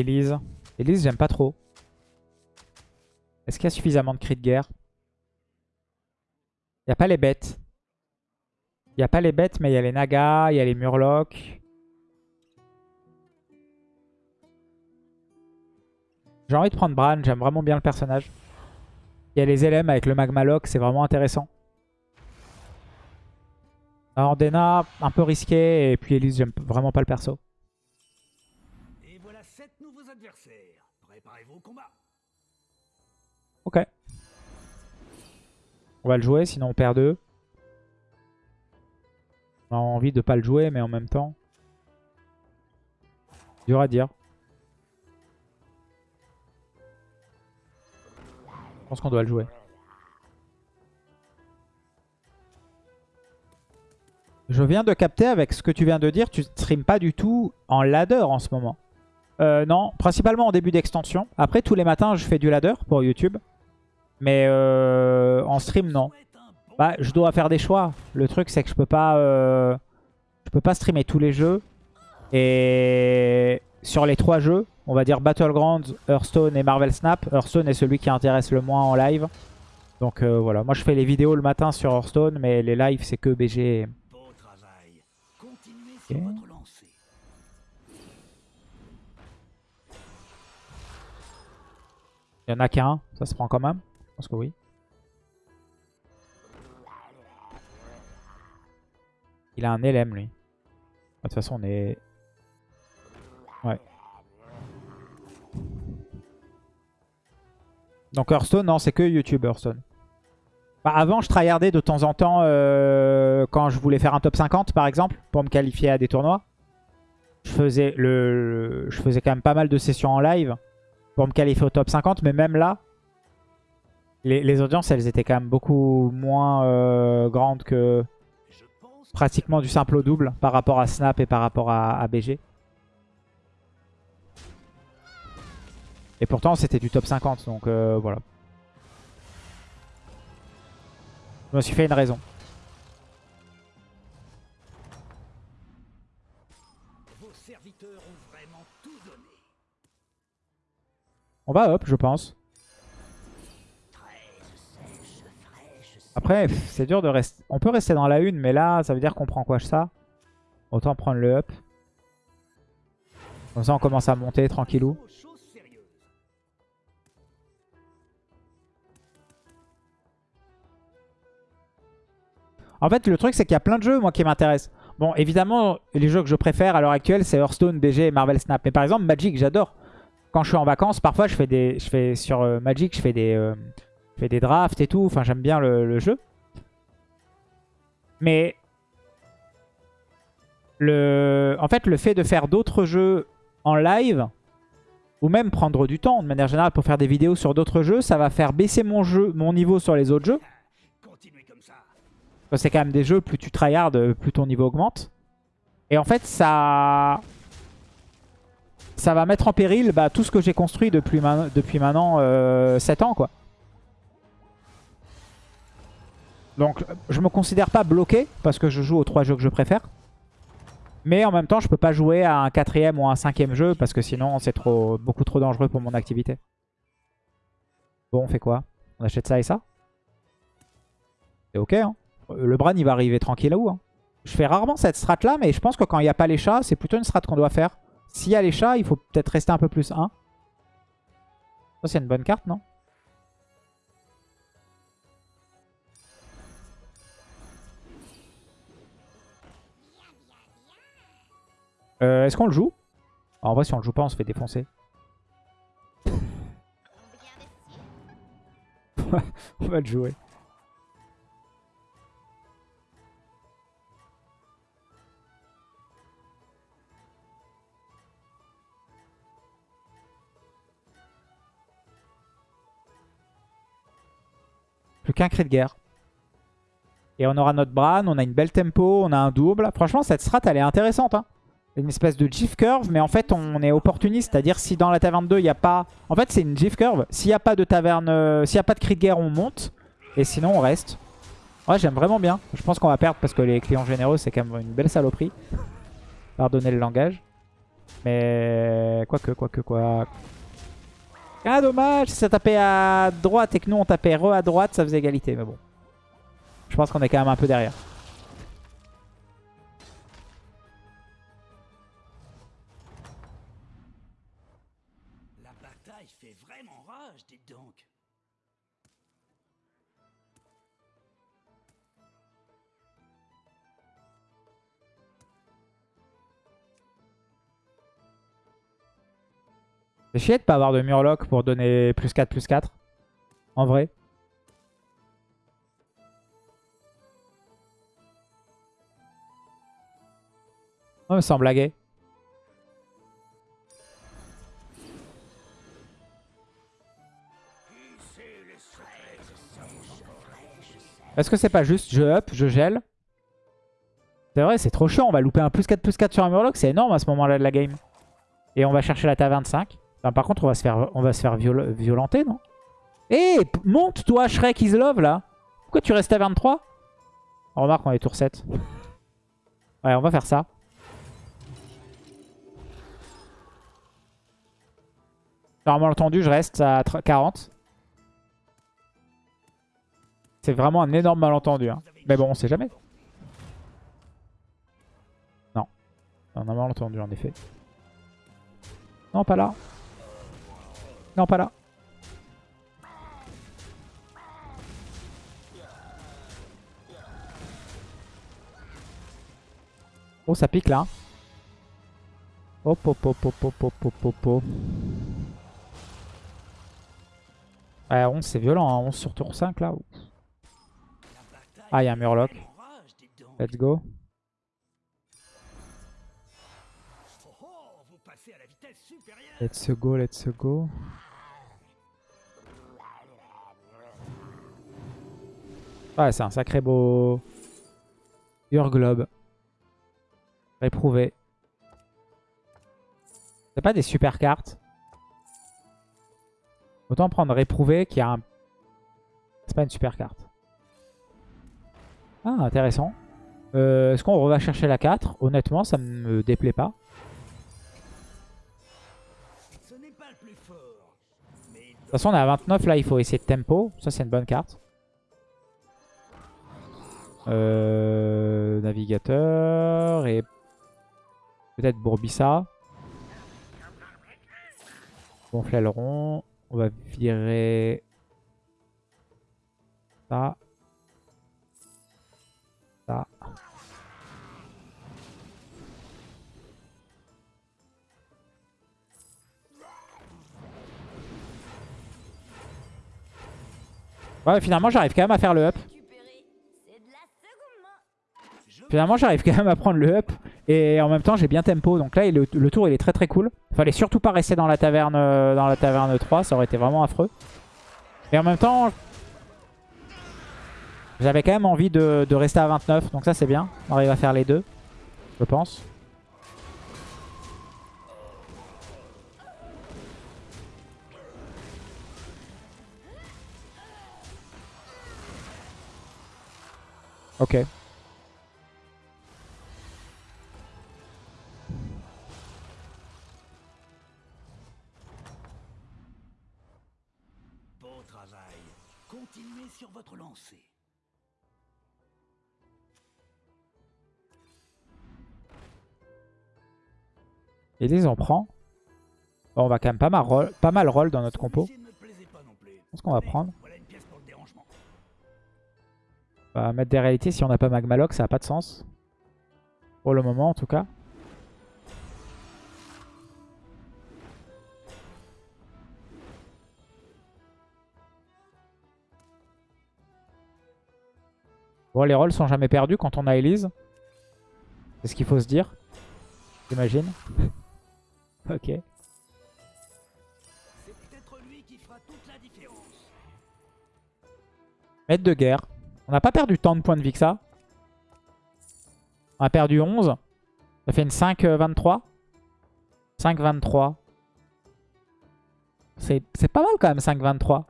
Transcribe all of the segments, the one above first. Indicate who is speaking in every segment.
Speaker 1: Elise. Elise, j'aime pas trop. Est-ce qu'il y a suffisamment de cris de guerre? Il n'y a pas les bêtes. Il n'y a pas les bêtes, mais il y a les nagas, il y a les murlocs. J'ai envie de prendre Bran, j'aime vraiment bien le personnage. Il y a les LM avec le Magmaloc, c'est vraiment intéressant. Ordena, un peu risqué, et puis Elise, j'aime vraiment pas le perso. Ok. On va le jouer, sinon on perd deux. On a envie de pas le jouer, mais en même temps... Dur à dire. Je pense qu'on doit le jouer. Je viens de capter avec ce que tu viens de dire, tu stream pas du tout en ladder en ce moment. Euh, non, principalement en début d'extension. Après, tous les matins, je fais du ladder pour YouTube. Mais euh, en stream, non. Bah, je dois faire des choix. Le truc, c'est que je peux pas, euh, je peux pas streamer tous les jeux. Et sur les trois jeux, on va dire Battlegrounds, Hearthstone et Marvel Snap. Hearthstone est celui qui intéresse le moins en live. Donc euh, voilà, moi je fais les vidéos le matin sur Hearthstone, mais les lives c'est que BG. Il y en a qu'un, ça se prend quand même. Je pense que oui. Il a un LM lui. De toute façon on est... Ouais. Donc Hearthstone, non, c'est que YouTube Hearthstone. Bah, avant, je tryhardais de temps en temps euh, quand je voulais faire un top 50 par exemple, pour me qualifier à des tournois. Je faisais, le, je faisais quand même pas mal de sessions en live pour me qualifier au top 50, mais même là, les, audiences, elles étaient quand même beaucoup moins euh, grandes que pratiquement du simple au double par rapport à Snap et par rapport à, à BG. Et pourtant, c'était du top 50, donc euh, voilà. Je me suis fait une raison. On va up, je pense. Après, c'est dur de rester... On peut rester dans la une, mais là, ça veut dire qu'on prend quoi ça? Autant prendre le up. Comme ça, on commence à monter tranquillou. En fait, le truc, c'est qu'il y a plein de jeux, moi, qui m'intéressent. Bon, évidemment, les jeux que je préfère à l'heure actuelle, c'est Hearthstone, BG et Marvel Snap. Mais par exemple, Magic, j'adore. Quand je suis en vacances, parfois, je fais des, je fais sur euh, Magic, je fais des, euh, fais des drafts et tout. Enfin, j'aime bien le, jeu. Mais le, en fait, le fait de faire d'autres jeux en live, ou même prendre du temps, de manière générale, pour faire des vidéos sur d'autres jeux, ça va faire baisser mon jeu, mon niveau sur les autres jeux. C'est quand même des jeux, plus tu tryhard, plus ton niveau augmente. Et en fait, ça ça va mettre en péril bah, tout ce que j'ai construit depuis maintenant euh, 7 ans. quoi. Donc, je me considère pas bloqué, parce que je joue aux trois jeux que je préfère. Mais en même temps, je peux pas jouer à un quatrième ou un cinquième jeu, parce que sinon, c'est trop beaucoup trop dangereux pour mon activité. Bon, on fait quoi? On achète ça et ça? C'est ok, hein le Bran, il va arriver tranquille là où hein? Je fais rarement cette strat là, mais je pense que quand il n'y a pas les chats, c'est plutôt une strat qu'on doit faire. S'il y a les chats, il faut peut-être rester un peu plus 1. Ça, c'est une bonne carte, non? Euh, Est-ce qu'on le joue? En vrai, si on le joue pas, on se fait défoncer. on va le jouer. Plus qu'un cri de guerre. Et on aura notre Bran, on a une belle tempo, on a un double. Franchement, cette strat, elle est intéressante. Hein. Une espèce de GIF curve, mais en fait, on est opportuniste. C'est-à-dire, si dans la taverne 2, il n'y a pas... En fait, c'est une GIF curve. S'il n'y a pas de taverne... euh, S'il n'y a pas de cri de guerre, on monte. Et sinon, on reste. Ouais, j'aime vraiment bien. Je pense qu'on va perdre parce que les clients généreux, c'est quand même une belle saloperie. Pardonnez le langage. Mais quoique, quoique, quoi. Ah dommage, si ça tapait à droite et que nous on tapait re à droite, ça faisait égalité. Mais bon. Je pense qu'on est quand même un peu derrière.
Speaker 2: Bataille fait vraiment rage, dites donc.
Speaker 1: C'est chier de pas avoir de Murloc pour donner plus 4, plus 4. En vrai. Oh, mais sans blaguer. Est-ce que c'est pas juste je up, je gèle C'est vrai, c'est trop chiant. On va louper un plus 4, plus 4 sur un Murloc. C'est énorme à ce moment-là de la game. Et on va chercher la taverne 5. Enfin, par contre, on va se faire, on va se faire viol violenter, non? Eh, monte toi, Shrek is love, là Pourquoi tu restes à 23 On remarque, on est tour 7. Ouais, on va faire ça. Normalement entendu, je reste à 40. C'est vraiment un énorme malentendu. Hein. Mais bon, on sait jamais. Non. On a malentendu, en effet. Non, pas là. Non, pas là. Oh, ça pique là. Hop, hop, hop, hop, hop, hop, hop, hop, hop. Ouais, 11, c'est violent. Hein. 11 sur tour 5 là. Ah, il y a un Murloc. Let's go. Let's go, let's go. Ouais, c'est un sacré beau... Your Globe. Réprouvé. C'est pas des super cartes. Autant prendre Réprouvé qui a un... C'est pas une super carte. Ah, intéressant. Euh, Est-ce qu'on va chercher la 4 Honnêtement, ça me déplaît pas. De toute façon, on est à 29. Là, il faut essayer de tempo. Ça, c'est une bonne carte. Euh, navigateur et peut-être Bourbissa. Gonfler le rond. On va virer. Ça. Ouais, finalement, j'arrive quand même à faire le up. Finalement, j'arrive quand même à prendre le up. Et en même temps, j'ai bien tempo. Donc là, le, tour, il est très très cool. Fallait surtout pas rester dans la taverne euh, dans la taverne 3. Ça aurait été vraiment affreux. Et en même temps, j'avais quand même envie de rester à 29. Donc ça, c'est bien. On arrive à faire les deux, je pense. Ok.
Speaker 2: Beau travail. Continuez sur votre lancée.
Speaker 1: Elise, on prend. Bon, on va quand même pas mal roll, pas mal roll dans notre compo.
Speaker 2: Plus.
Speaker 1: Qu'est-ce qu'on va prendre Va mettre des réalités. Si on n'a pas Magmaloc, ça n'a pas de sens. Pour le moment, en tout cas. Bon, les rolls sont jamais perdus quand on a Elise. C'est ce qu'il faut se dire. J'imagine. ok. Maître de guerre. On n'a pas perdu tant de points de vie que ça. On a perdu 11. Ça fait une 5-23. 5-23. C'est pas mal quand même 5-23.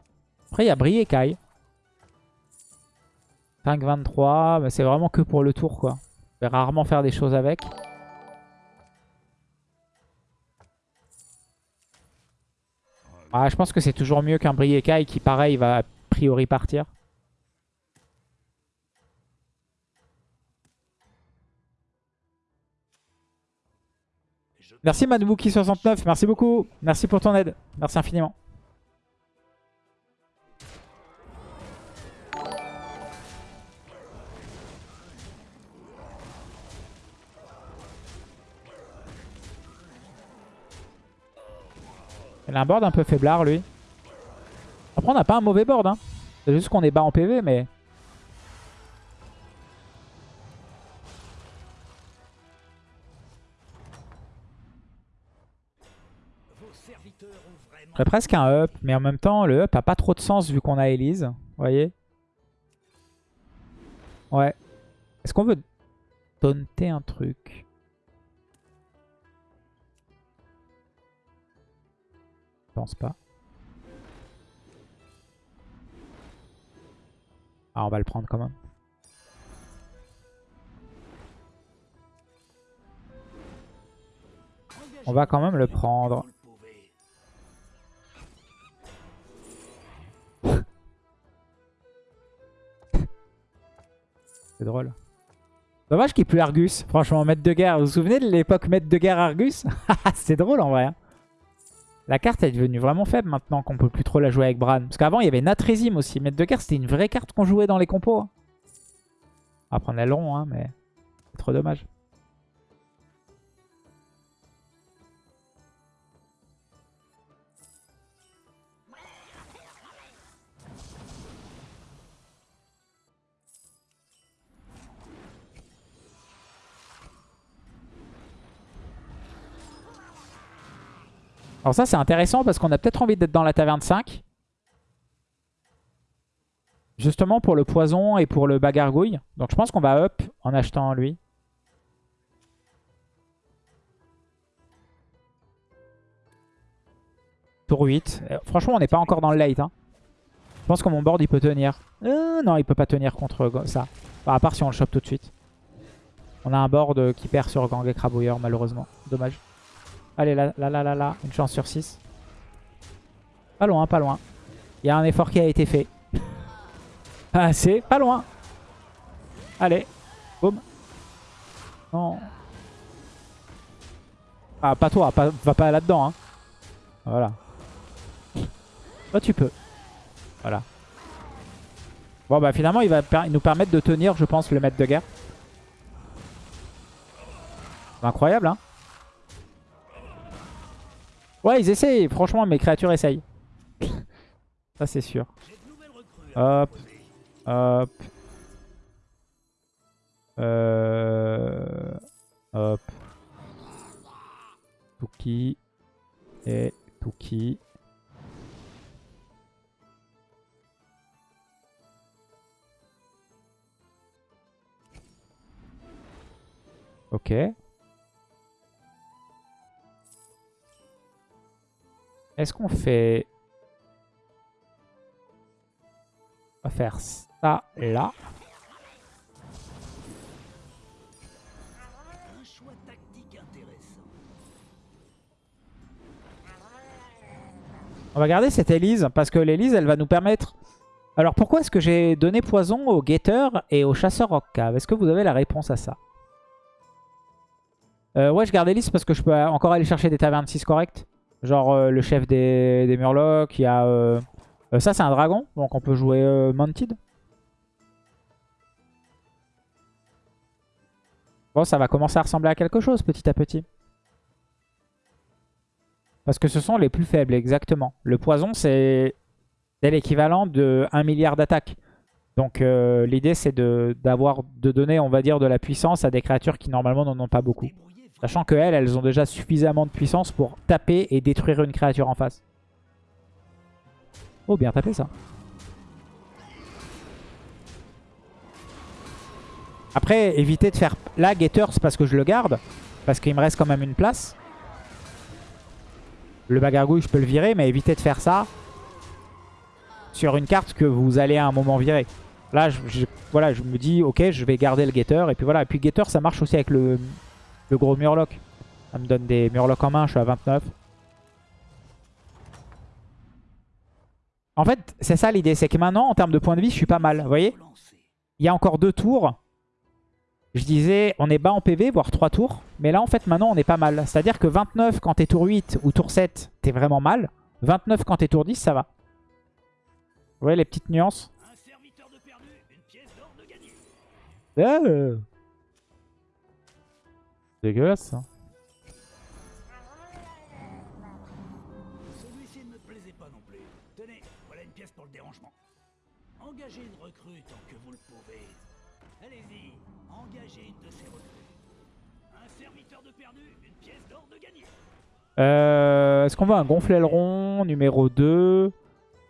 Speaker 1: Après il y a Brie et Kai. 5-23. Mais c'est vraiment que pour le tour quoi. Je vais rarement faire des choses avec. Ah, je pense que c'est toujours mieux qu'un Briekai qui, pareil, va a priori partir. Merci Madwookie69, merci beaucoup. Merci pour ton aide. Merci infiniment. Il a un board un peu faiblard lui. Après on n'a pas un mauvais board. Hein. C'est juste qu'on est bas en PV mais... J'aurais presque un up, mais en même temps, le up a pas trop de sens vu qu'on a Elise. Vous voyez Ouais. Est-ce qu'on veut taunter un truc? Je pense pas. Ah, on va le prendre quand même. On va quand même le prendre. C'est drôle. Dommage qu'il ait plus Argus. Franchement, maître de guerre. Vous vous souvenez de l'époque maître de guerre Argus? C'est drôle en vrai. hein. La carte est devenue vraiment faible maintenant qu'on peut plus trop la jouer avec Bran. Parce qu'avant, il y avait Natrésim aussi. Maître de guerre, c'était une vraie carte qu'on jouait dans les compos. hein. On va prendre l'aileron, hein, mais c'est trop dommage. Alors ça, c'est intéressant parce qu'on a peut-être envie d'être dans la taverne 5. Justement pour le poison et pour le bagargouille. Donc je pense qu'on va up en achetant lui. Tour 8. Euh, franchement, on n'est pas encore dans le late. hein. Je pense que mon board, il peut tenir. Euh, non, il peut pas tenir contre ça. Enfin, à part si on le chope tout de suite. On a un board euh, qui perd sur Gang et Crabouilleur, malheureusement. Dommage. Allez, là, là, là, là, là. Une chance sur 6. Pas loin, pas loin. Il y a un effort qui a été fait. Ah, c'est pas loin. Allez. Boum. Non. Ah, pas toi. Va pas là-dedans. Hein. Voilà. Toi, tu peux. Voilà. Bon, bah finalement, il va nous permettre de tenir, je pense, le maître de guerre. Incroyable, hein. Ouais, ils essayent. Franchement, mes créatures essayent. Ça, c'est sûr. Hop. Hop. Euh... Hop. Tuki. Et Tuki. Ok. Est-ce qu'on fait... On va faire ça là. On va garder cette Elise parce que l'Elise, elle va nous permettre... Alors pourquoi est-ce que j'ai donné poison au guetteur et au chasseur rock cave? Est-ce que vous avez la réponse à ça? Euh, Ouais, je garde Elise parce que je peux encore aller chercher des tavernes 6 correctes. Genre euh, le chef des, des Murlocs, il y a... euh, euh, ça, c'est un dragon, donc on peut jouer Mounted. Bon, ça va commencer à ressembler à quelque chose petit à petit. Parce que ce sont les plus faibles, exactement. Le poison, c'est l'équivalent de 1 milliard d'attaques. Donc l'idée, c'est de, d'avoir, de donner, on va dire, de la puissance à des créatures qui normalement n'en ont pas beaucoup. Sachant qu'elles, elles ont déjà suffisamment de puissance pour taper et détruire une créature en face. Oh, bien tapé ça. Après, éviter de faire... Là, Gator, c'est parce que je le garde. Parce qu'il me reste quand même une place. Le bagargouille, je peux le virer, mais éviter de faire ça sur une carte que vous allez à un moment virer. Là, je- voilà, je me dis, ok, je vais garder le Gator. Et puis voilà. Et puis Gator, ça marche aussi avec le, le gros Murloc. Ça me donne des Murlocs en main, je suis à 29. En fait, c'est ça l'idée. C'est que maintenant, en termes de points de vie, je suis pas mal. Vous voyez? Il y a encore deux tours. Je disais, on est bas en PV, voire trois tours. Mais là, en fait, maintenant, on est pas mal. C'est-à-dire que 29 quand t'es tour 8 ou tour 7, t'es vraiment mal. 29 quand t'es tour 10, ça va. Vous voyez les petites nuances?
Speaker 2: Un serviteur de perdu, une pièce d'or de gagné.
Speaker 1: Euh. Dégueulasse ça.
Speaker 2: Celui-ci ne me plaisait pas non plus. Tenez, voilà une pièce pour le dérangement. Engagez une recrue tant que vous le pouvez. Allez-y, engagez une de ces recrues. Un serviteur de perdu, une pièce d'or de gagné.
Speaker 1: Euh, Est-ce qu'on veut un gonfle aileron numéro 2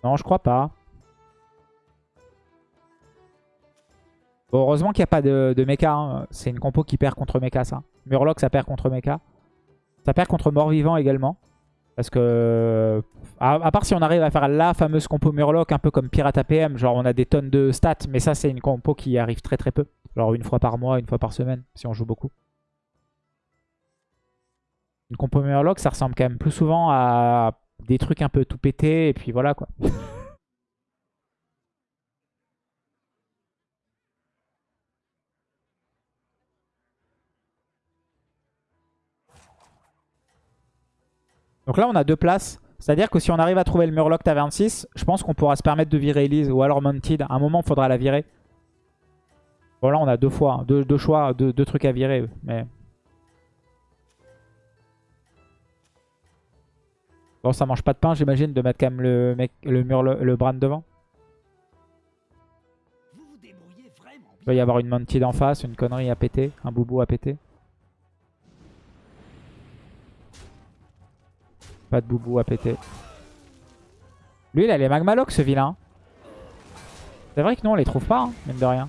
Speaker 1: Non, je crois pas. Heureusement qu'il n'y a pas de, mecha. hein. C'est une compo qui perd contre mecha, ça. Murloc, ça perd contre mecha. Ça perd contre mort-vivant également. Parce que... À, à part si on arrive à faire la fameuse compo Murloc, un peu comme Pirate APM, genre on a des tonnes de stats, mais ça c'est une compo qui arrive très très peu. Genre une fois par mois, une fois par semaine, si on joue beaucoup. Une compo Murloc, ça ressemble quand même plus souvent à des trucs un peu tout pété, et puis voilà quoi. Donc là, on a deux places. C'est-à-dire que si on arrive à trouver le Murloc Taverne 6, je pense qu'on pourra se permettre de virer Elise ou alors Mounted. À un moment, il faudra la virer. Bon, là, on a deux fois, hein. deux, deux choix, deux, deux trucs à virer. Mais Bon, ça mange pas de pain, j'imagine, de mettre quand même le, mec, le mur, le, Bran devant. Il va y avoir une Mounted en face, une connerie à péter, un boubou à péter. Pas de boubou à péter. Lui, il a les Magmalocs, ce vilain. C'est vrai que nous, on les trouve pas, hein, mine de rien.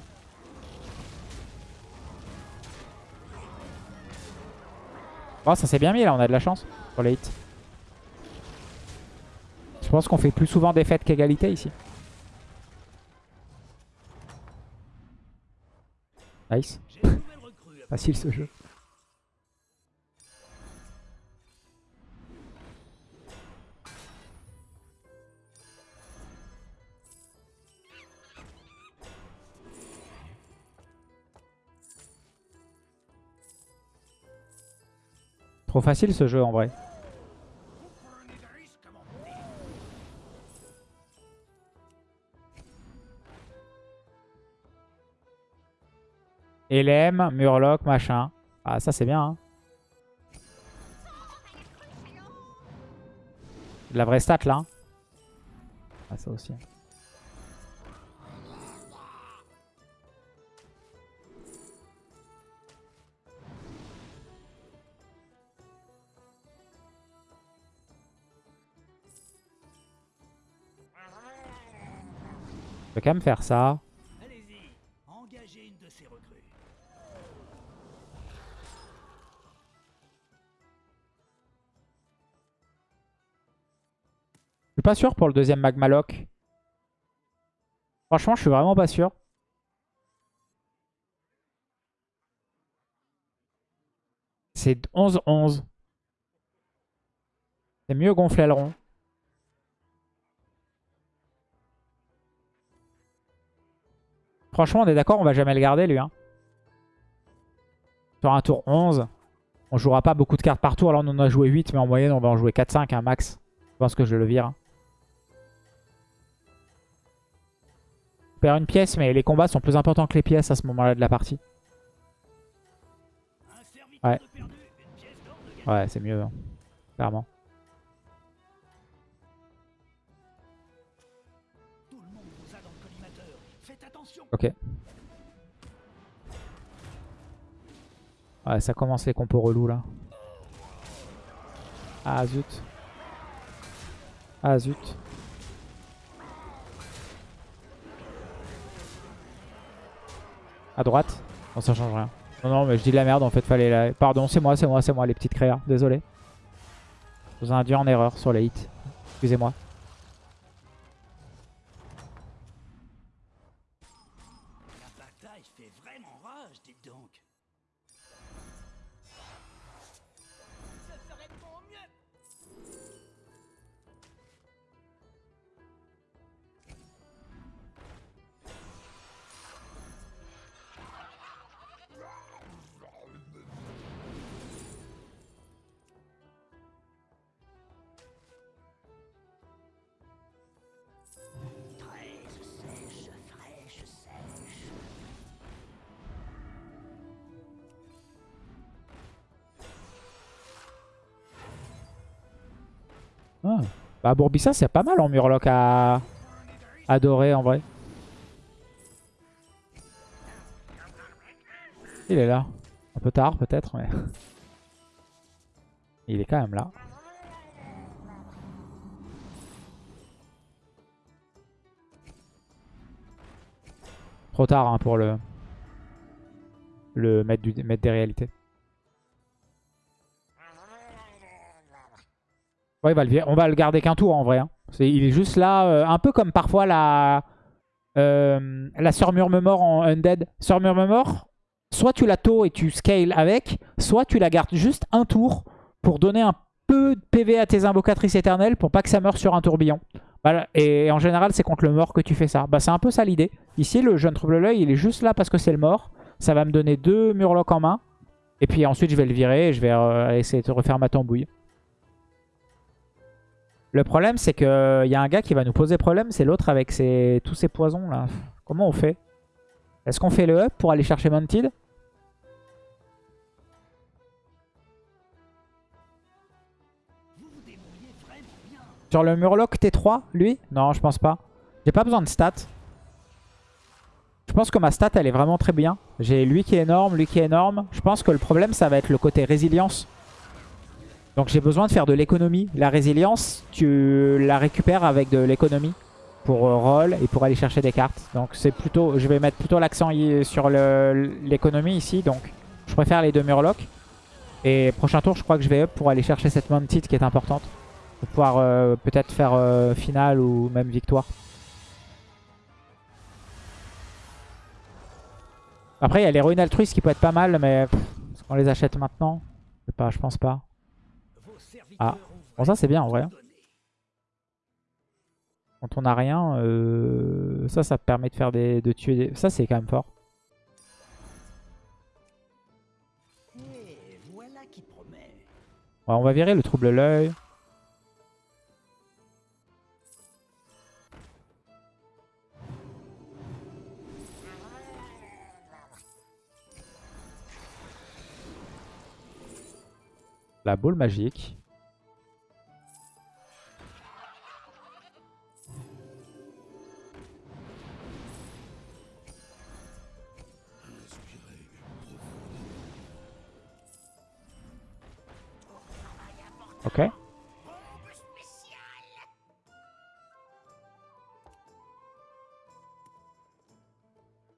Speaker 1: Oh, ça s'est bien mis, là, on a de la chance pour les hits. Je pense qu'on fait plus souvent défaite qu'égalité ici. Nice. Facile ce jeu. Trop facile ce jeu en vrai. LM, Murloc, machin. Ah ça c'est bien hein. La vraie stat là. hein. Ah ça aussi. Je quand même faire ça. Je suis pas sûr pour le deuxième Magmaloc. Franchement, je suis vraiment pas sûr. C'est 11-11. C'est mieux gonfler le rond. Franchement, on est d'accord, on va jamais le garder lui. Hein. Sur un tour 11, on jouera pas beaucoup de cartes par tour. Alors on en a joué 8, mais en moyenne on va en jouer 4-5 un max. Je pense que je le vire. On perd une pièce, mais les combats sont plus importants que les pièces à ce moment-là de la partie. Ouais. Ouais, c'est mieux, hein. clairement. Ok. Ouais, ça commence les compos relous là. Ah zut. Ah zut. À droite Bon, ça change rien. Non, non, mais je dis de la merde en fait, fallait la... Pardon, c'est moi, c'est moi, c'est moi, les petites créas. Désolé. Je vous ai induit en erreur sur les hits. Excusez-moi. Bah Bourbissa c'est pas mal en Murloc à adorer en vrai. Il est là. Un peu tard peut-être mais... Il est quand même là. Trop tard hein, pour le, le mettre, du, mettre des réalités. Ouais, on va le garder qu'un tour en vrai. Hein. il est juste là, euh, un peu comme parfois la, euh, la Murmemort en Undead. Sœur Murmemort, soit tu la taux et tu scales avec, soit tu la gardes juste un tour pour donner un peu de PV à tes invocatrices éternelles pour pas que ça meure sur un tourbillon. Et en général, c'est contre le mort que tu fais ça. Bah, c'est un peu ça l'idée. Ici, le jeune trouble l'œil, il est juste là parce que c'est le mort. Ça va me donner deux murlocs en main. Et puis ensuite, je vais le virer et je vais euh, essayer de refaire ma tambouille. Le problème, c'est qu'il y a un gars qui va nous poser problème. C'est l'autre avec ses, tous ces poisons là. Comment on fait? Est-ce qu'on fait le up pour aller chercher Mounted? Sur le Murloc T3, lui? Non, je pense pas. J'ai pas besoin de stats. Je pense que ma stat, elle est vraiment très bien. J'ai lui qui est énorme, lui qui est énorme. Je pense que le problème, ça va être le côté résilience. Donc j'ai besoin de faire de l'économie. La résilience, tu la récupères avec de l'économie pour euh, roll et pour aller chercher des cartes. Donc c'est plutôt, je vais mettre plutôt l'accent sur l'économie ici. Donc je préfère les deux Murlocs. Et prochain tour, je crois que je vais up pour aller chercher cette Mounted qui est importante. Pour pouvoir euh, peut-être faire euh, finale ou même victoire. Après, il y a les ruines altruistes qui peuvent être pas mal, mais est-ce qu'on les achète maintenant? Je sais pas, je pense pas. Ah, bon ça c'est bien en vrai. Hein. Quand on n'a rien, euh, ça, ça permet de faire des, de tuer des... Ça c'est quand même fort. on va virer le trouble l'œil. La boule magique. Ok.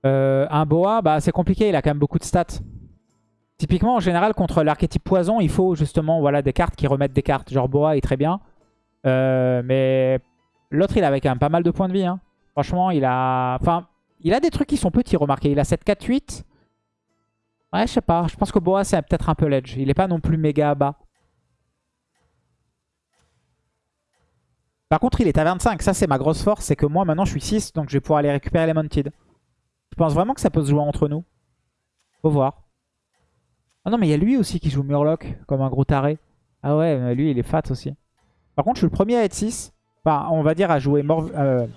Speaker 1: Euh, un boa, bah c'est compliqué, il a quand même beaucoup de stats. Typiquement, en général, contre l'archétype poison, il faut justement voilà, des cartes qui remettent des cartes. Genre Boa est très bien. Euh, mais l'autre, il avait quand même pas mal de points de vie. Hein. Franchement, il a... Enfin, il a des trucs qui sont petits, remarquez. Il a 7, 4, 8. Ouais, je sais pas. Je pense que Boa, c'est peut-être un peu l'edge. Il est pas non plus méga bas. Par contre, il est à 25. Ça, c'est ma grosse force. C'est que moi, maintenant, je suis 6. Donc, je vais pouvoir aller récupérer les Mounted. Je pense vraiment que ça peut se jouer entre nous? Faut voir. Ah non, mais il y a lui aussi qui joue Murloc comme un gros taré. Ah ouais, lui, il est fat aussi. Par contre, je suis le premier à être 6. Enfin, on va dire à jouer, euh,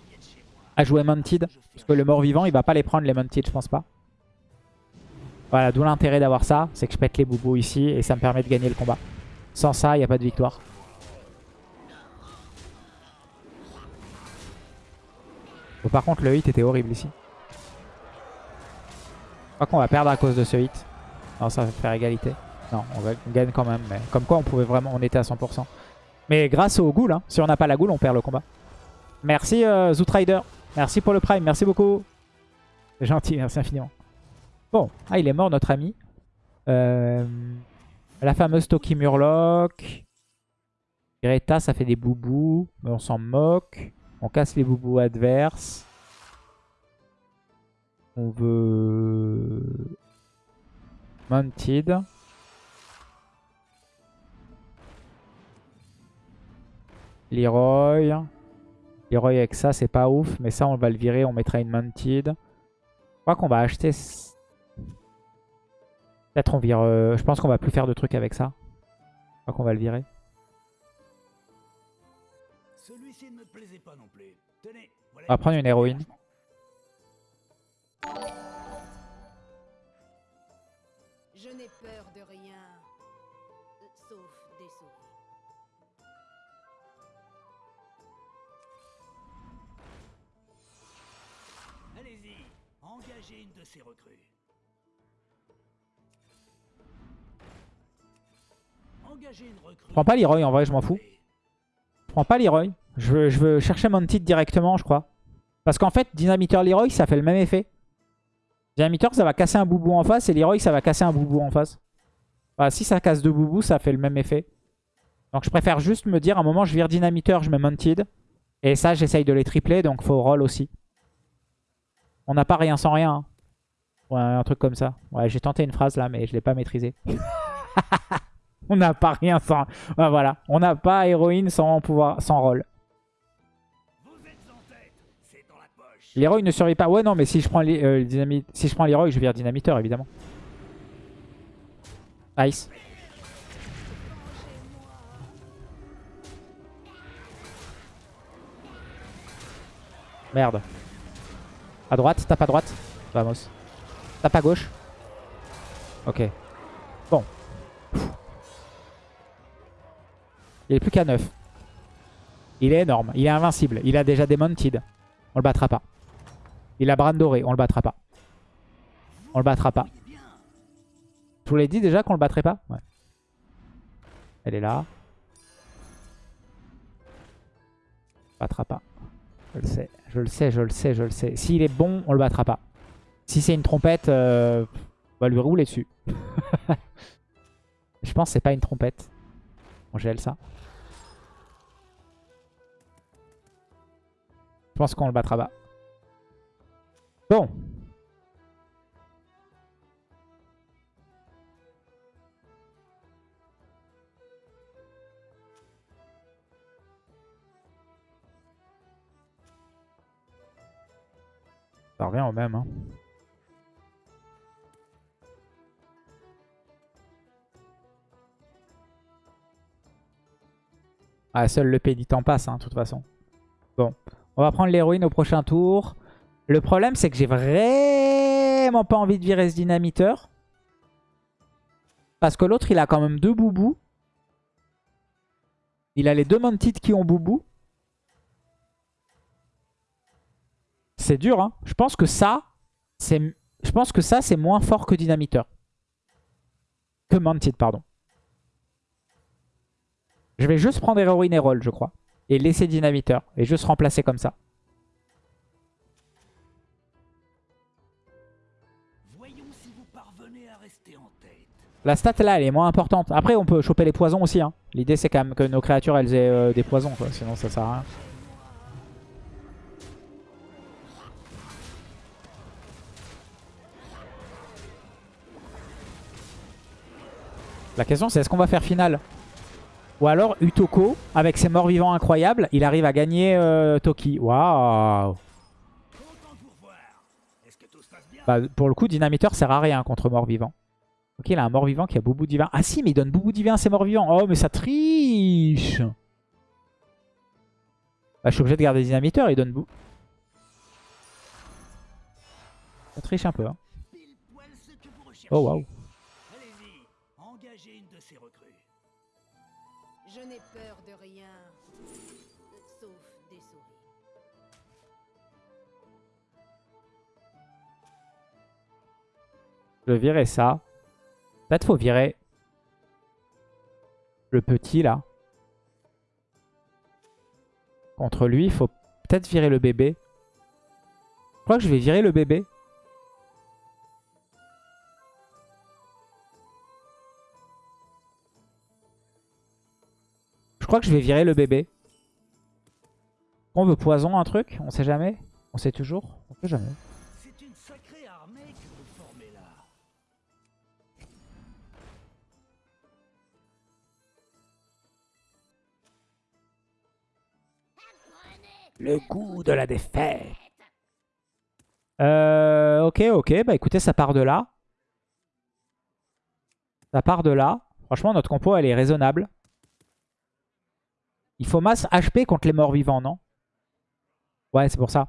Speaker 1: à jouer Mounted. Parce que le mort-vivant, il va pas les prendre, les Mounted, je pense pas. Voilà, d'où l'intérêt d'avoir ça. C'est que je pète les boubous ici et ça me permet de gagner le combat. Sans ça, il n'y a pas de victoire. Bon, par contre, le hit était horrible ici. Je crois qu'on va perdre à cause de ce hit. Non, ça va faire égalité. Non, on, gagne quand même. Mais comme quoi, on pouvait vraiment, on était à 100%. Mais grâce au ghoul, hein. si on n'a pas la ghoul, on perd le combat. Merci euh, Zootrider. Merci pour le prime. Merci beaucoup. C'est gentil, merci infiniment. Bon, ah, il est mort notre ami. Euh, la fameuse Toki Murloc. Greta, ça fait des boubous. Mais on s'en moque. On casse les boubous adverses. On veut Mounted. Leroy. Leroy avec ça, c'est pas ouf. Mais ça, on va le virer. On mettra une Mounted. Je crois qu'on va acheter... Peut-être on vire... Euh, je pense qu'on va plus faire de trucs avec ça. Je crois qu'on va le virer. On va prendre une héroïne. Je n'ai peur de rien, sauf des souris.
Speaker 2: Allez-y, engagez une de ces recrues. Engagez une recrue.
Speaker 1: Prends pas Leroy en vrai, je m'en fous. Prends pas Leroy. Je veux, je veux chercher mon titre directement, je crois. Parce qu'en fait, Dynamiteur Leroy, ça fait le même effet. Dynamiteur, ça va casser un boubou en face. Et Leroy, ça va casser un boubou en face. Si ça casse deux boubous, ça fait le même effet. Donc je préfère juste me dire, à un moment, je vire Dynamiteur, je mets Mounted. Et ça, j'essaye de les tripler, donc faut roll aussi. On n'a pas rien sans rien. hein. Ouais, un truc comme ça. Ouais, j'ai tenté une phrase là, mais je l'ai pas maîtrisée. On n'a pas rien sans... Ouais, voilà. On n'a pas héroïne sans pouvoir, sans roll. Leroy ne survit pas. Ouais, non, mais si je prends, les, euh, dynamite... si je prends je vire Dynamiteur, évidemment. Ice. Merde. À droite, tape à droite. Vamos. Tape à gauche. Ok. Bon. Il est plus qu'à 9. Il est énorme. Il est invincible. Il a déjà des. On le battra pas. Il a Bran doré. On le battra pas. On le battra pas. Je vous l'ai dit déjà qu'on le battrait pas. Elle est là. Battra pas. Je le sais. Je le sais, je le sais, je le sais. S'il est bon, on le battra pas. Si c'est une trompette, euh, on va lui rouler dessus. je pense que c'est pas une trompette. On gèle ça. Je pense qu'on le battra pas. Bon. Ça revient au même. Hein. Ah, seul le péditant passe, hein, de toute façon. Bon. On va prendre l'héroïne au prochain tour. Le problème, c'est que j'ai vraiment pas envie de virer ce dynamiteur. Parce que l'autre, il a quand même deux boubous. Il a les deux Mounted qui ont boubou. C'est dur, hein. Je pense que ça, c'est, moins fort que Dynamiteur. Que Mounted, pardon. Je vais juste prendre Héroïne et Roll, je crois. Et laisser Dynamiteur. Et juste remplacer comme ça. La stat là, elle est moins importante. Après, on peut choper les poisons aussi. Hein. L'idée, c'est quand même que nos créatures, elles aient euh, des poisons. Quoi. Sinon, ça sert à rien. La question, c'est est-ce qu'on va faire finale? Ou alors, Utoko, avec ses morts vivants incroyables, il arrive à gagner euh, Toki. Waouh bah, Pour le coup, Dynamiteur sert à rien contre mort vivant. Ok, il a un mort vivant qui a Boubou divin. Ah si, mais il donne Boubou divin à ses morts vivants. Oh, mais ça triche bah, Je suis obligé de garder Dynamiteur, il donne Boubou. Ça triche un peu. Hein. Oh, waouh.
Speaker 3: Je n'ai peur de rien. Sauf des souris.
Speaker 1: Je vais virer ça. Peut-être faut virer le petit là. Contre lui, il faut peut-être virer le bébé. Je crois que je vais virer le bébé. Je crois que je vais virer le bébé. On veut poison un truc? On sait jamais On sait toujours On sait jamais. Le goût de la défaite. Euh, ok, ok. Bah écoutez, ça part de là. Ça part de là. Franchement, notre compo, elle est raisonnable. Il faut masse HP contre les morts vivants, non? Ouais, c'est pour ça.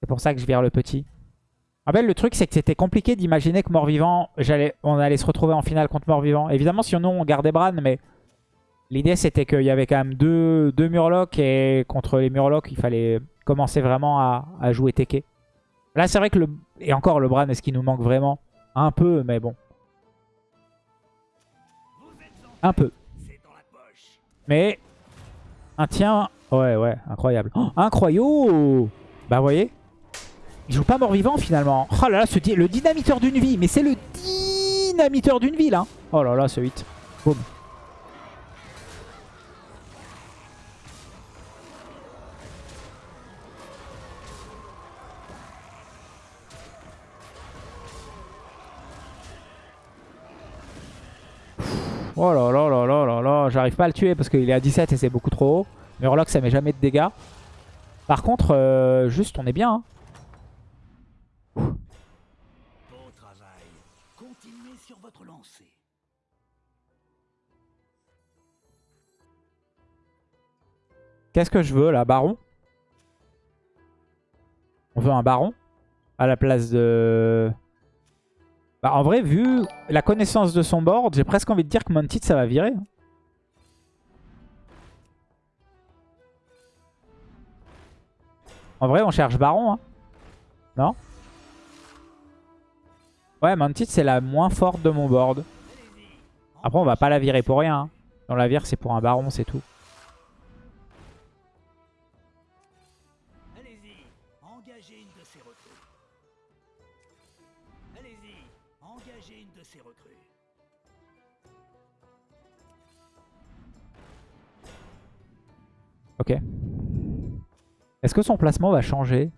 Speaker 1: C'est pour ça que je vire le petit. En fait, le truc, c'est que c'était compliqué d'imaginer que mort-vivant, on allait se retrouver en finale contre mort-vivant. Évidemment, sinon, on gardait Bran, mais l'idée, c'était qu'il y avait quand même deux, deux Murlocs, et contre les Murlocs, il fallait commencer vraiment à, jouer Teke. Là, c'est vrai que le... Et encore, le Bran, est-ce qu'il nous manque vraiment Un peu, mais bon. Un peu. Mais un tien... Ouais, ouais, incroyable. Oh, incroyable Bah, vous voyez? Il joue pas mort-vivant, finalement. Oh là là, ce le dynamiteur d'une vie. Mais c'est le dynamiteur d'une vie, là. Oh là là, ce 8. Boum. Oh là là là là là là, j'arrive pas à le tuer parce qu'il est à 17 et c'est beaucoup trop haut. Murloc ça met jamais de dégâts. Par contre, euh, juste on est bien.
Speaker 2: Beau travail. Continuez sur votre lancée.
Speaker 1: Qu'est-ce que je veux là Baron? On veut un baron? À la place de... Bah, en vrai, vu la connaissance de son board, j'ai presque envie de dire que Mounted ça va virer. hein. En vrai, on cherche baron. Hein. Non? Ouais, Mounted c'est la moins forte de mon board. Après, on va pas la virer pour rien. hein. On la vire, c'est pour un baron, c'est tout. Ok. Est-ce que son placement va changer?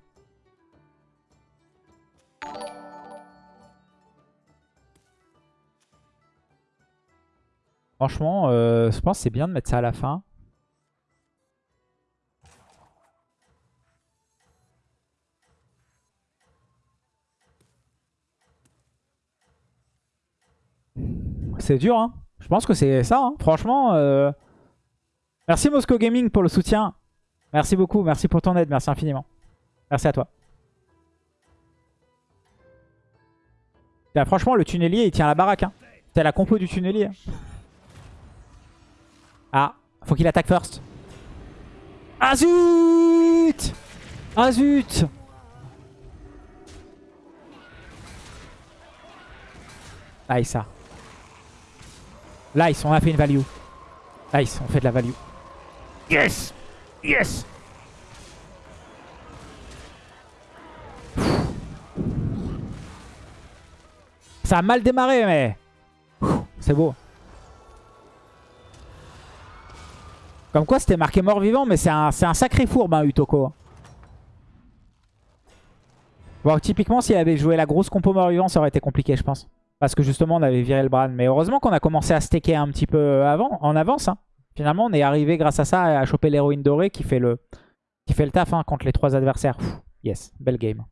Speaker 1: Franchement, euh, je pense que c'est bien de mettre ça à la fin. C'est dur, hein. Je pense que c'est ça, hein. Franchement, euh, merci Moscow Gaming pour le soutien. Merci beaucoup, merci pour ton aide, merci infiniment. Merci à toi. Franchement, le tunnelier, il tient la baraque. Hein. C'est la compo du tunnelier. Ah, faut qu'il attaque first. Ah zut Ah zut Nice ça. Nice, on a fait une value. Nice, on fait de la value. Yes Yes Ça a mal démarré, mais... C'est beau. Comme quoi, c'était marqué mort-vivant, mais c'est un, un sacré fourbe, hein, Utoko. Bon, typiquement, s'il avait joué la grosse compo mort-vivant, ça aurait été compliqué, je pense. Parce que justement, on avait viré le Bran. Mais heureusement qu'on a commencé à stacker un petit peu avant, en avance. hein. Finalement, on est arrivé grâce à ça à choper l'héroïne dorée qui fait le, qui fait le taf hein, contre les trois adversaires. Yes, belle game.